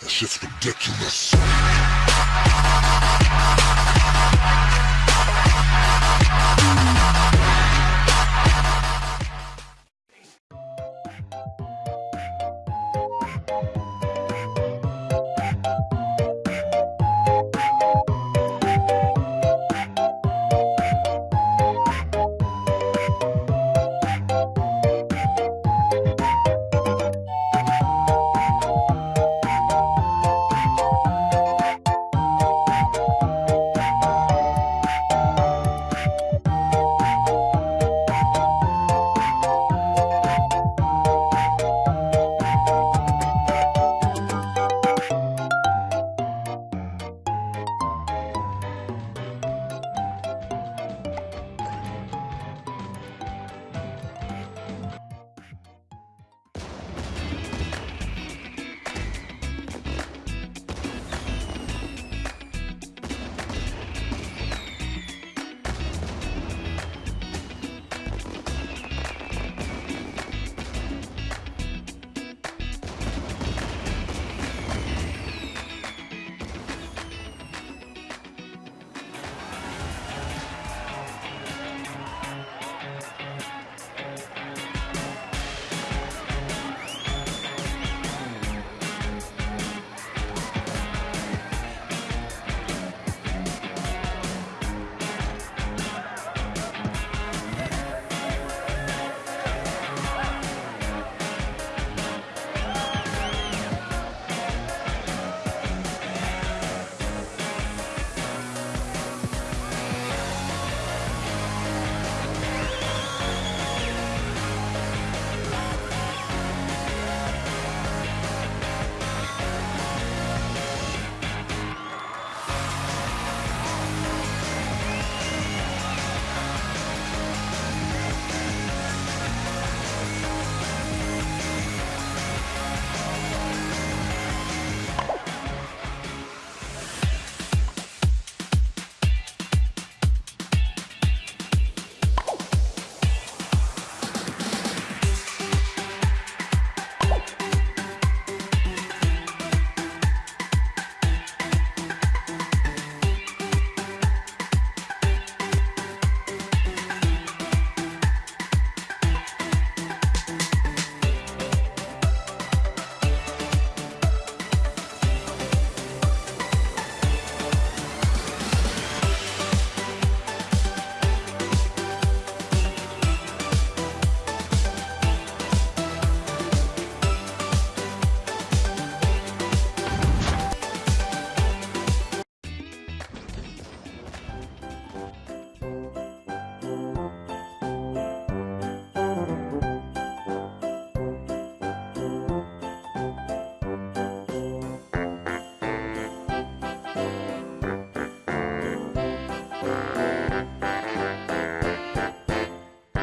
That shit's ridiculous.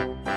Bye.